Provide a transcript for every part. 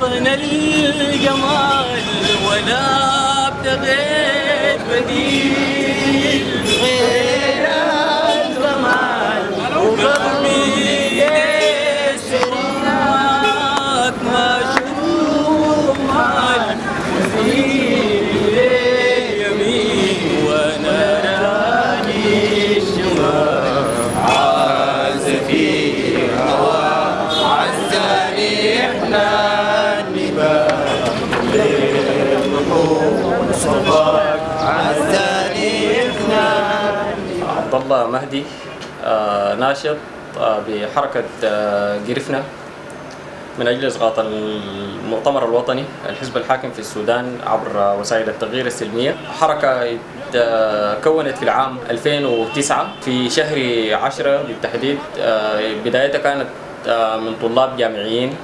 وطن الجمال ولا ابتغيت بديل. عبد الله مهدي آه، ناشط آه، بحركة آه، قرفنا من أجل إسقاط المؤتمر الوطني الحزب الحاكم في السودان عبر وسائل التغيير السلمية. حركة آه، كونت في العام 2009 في شهر 10 بالتحديد آه، بدايتها كانت آه، من طلاب جامعيين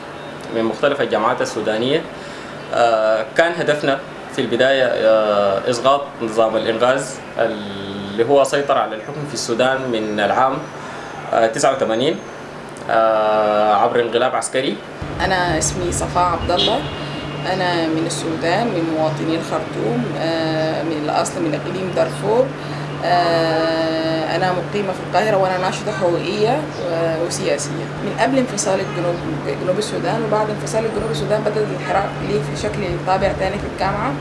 من مختلف الجامعات السودانية. آه، كان هدفنا في البداية آه، إسقاط نظام الإنغاز اللي هو سيطر على الحكم في السودان من العام آه، 89 آه، عبر انقلاب عسكري. أنا اسمي صفاء عبد الله أنا من السودان من مواطني الخرطوم آه، من الأصل من إقليم دارفور. آه، أنا مقيمة في القاهرة وأنا ناشطة حقوقية وسياسية. من قبل انفصال الجنوب جنوب السودان وبعد انفصال الجنوب السودان بدأ الحراك ليه في شكل طابع تاني في الجامعة.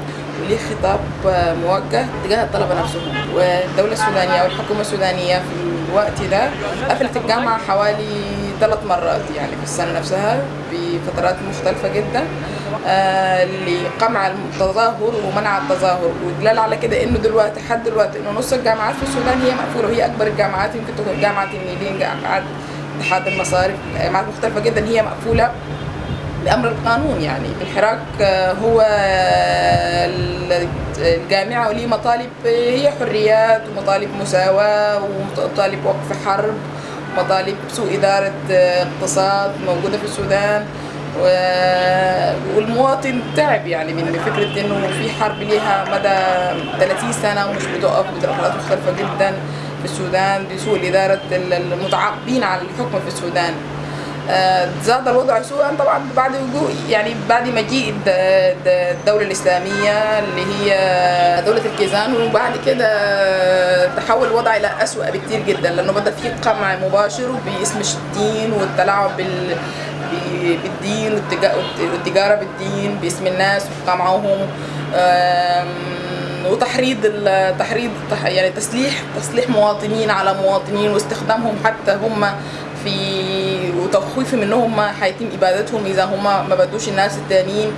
وليه خطاب آه، موجه تجاه الطلبة نفسهم. والدولة السودانية والحكومة السودانية في الوقت ده قفلت الجامعة حوالي ثلاث مرات يعني في السنة نفسها بفترات مختلفة جدا آه لقمع التظاهر ومنع التظاهر. والدلال على كده إنه دلوقتي لحد دلوقتي إنه نص الجامعات في السودان هي مقفولة. وهي أكبر الجامعات يمكن تكون جامعة النيلين جامعات اتحاد المصارف جامعات مختلفة جدا هي مقفولة بأمر القانون يعني. الحراك آه، هو الجامعة وليه مطالب هي حريات ومطالب مساواة ومطالب وقف حرب مطالب سوء إدارة آه، اقتصاد موجودة في السودان والمواطن تعب يعني من فكرة إنه في حرب ليها مدى 30 سنة ومش بتقف بدرجات مختلفة جدا في السودان بسوء إدارة ال- المتعاقبين على الحكم في السودان. آه، زاد الوضع سوءا طبعا بعد وجود يعني بعد مجيء الد- الد- الدولة الإسلامية اللي هي دولة الكيزان وبعد كده تحول الوضع إلى أسوأ بكتير جدا لأنه بدأ في قمع مباشر باسم الدين والتلاعب بال بالدين والتجا- والتجارة بالدين باسم الناس وقمعهم. وتحريض تحريض تح- يعني تسليح تسليح مواطنين على مواطنين واستخدامهم حتى هم في وتخويفهم انهم ما هيتم إبادتهم. إذا هم ما بدوش الناس التانيين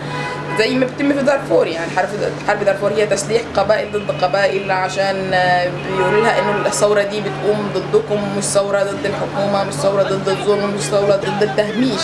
زي ما بيتم في دارفور يعني. حرب حرب دارفور هي تسليح قبائل ضد قبائل عشان آه، بيقولوا لها إنه الثورة دي بتقوم ضدكم مش ثورة ضد الحكومة مش ثورة ضد الظلم مش ثورة ضد التهميش.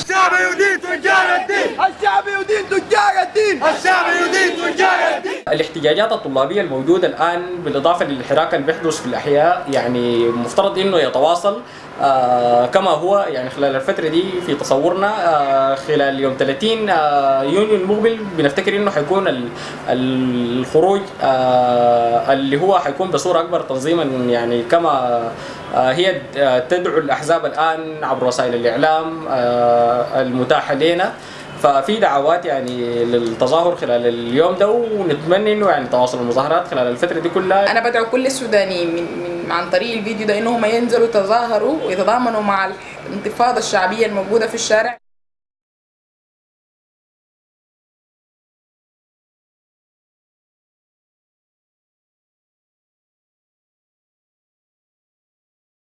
الاحتجاجات الطلابية الموجودة الآن بالإضافة للحراك اللي بيحدث في الأحياء يعني مفترض إنه يتواصل آه كما هو يعني خلال الفترة دي في تصورنا آه خلال يوم 30 آه يونيو المقبل بنفتكر إنه حيكون ال- الخروج آه اللي هو حيكون بصورة أكبر تنظيما يعني كما آه هي آه تدعو الأحزاب الآن عبر وسائل الإعلام آه المتاحة لنا ففي دعوات يعني للتظاهر خلال اليوم ده ونتمنى إنه يعني تواصل المظاهرات خلال الفترة دي كلها. أنا بدعو كل السودانيين من, من عن طريق الفيديو ده إنهم ينزلوا يتظاهروا ويتضامنوا مع الانتفاضة الشعبية الموجودة في الشارع.